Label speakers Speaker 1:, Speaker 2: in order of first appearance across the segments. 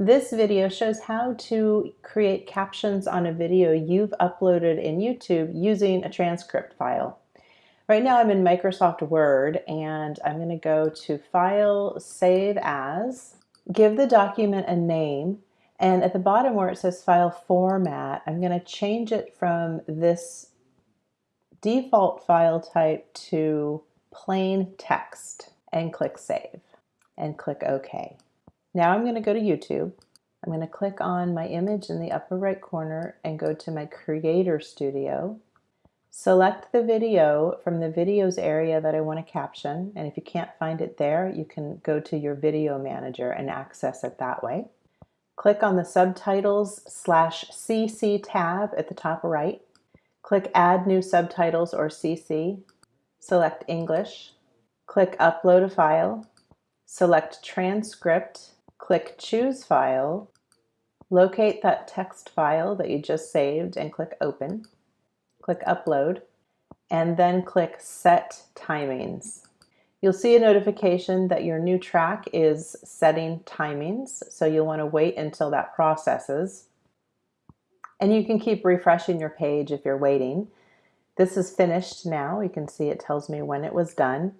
Speaker 1: This video shows how to create captions on a video you've uploaded in YouTube using a transcript file. Right now I'm in Microsoft Word and I'm going to go to File, Save As, give the document a name, and at the bottom where it says File Format, I'm going to change it from this default file type to plain text and click Save and click OK. Now I'm going to go to YouTube. I'm going to click on my image in the upper right corner and go to my Creator Studio. Select the video from the videos area that I want to caption and if you can't find it there you can go to your video manager and access it that way. Click on the subtitles slash CC tab at the top right. Click add new subtitles or CC. Select English. Click upload a file. Select transcript click Choose File, locate that text file that you just saved and click Open, click Upload, and then click Set Timings. You'll see a notification that your new track is setting timings, so you'll want to wait until that processes. And you can keep refreshing your page if you're waiting. This is finished now. You can see it tells me when it was done.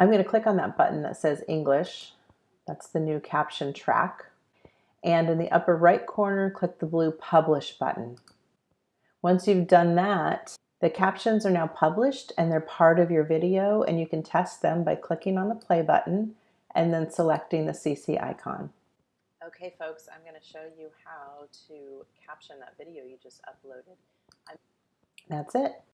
Speaker 1: I'm going to click on that button that says English that's the new caption track. And in the upper right corner, click the blue Publish button. Once you've done that, the captions are now published and they're part of your video and you can test them by clicking on the play button and then selecting the CC icon. Okay folks, I'm going to show you how to caption that video you just uploaded. I'm That's it.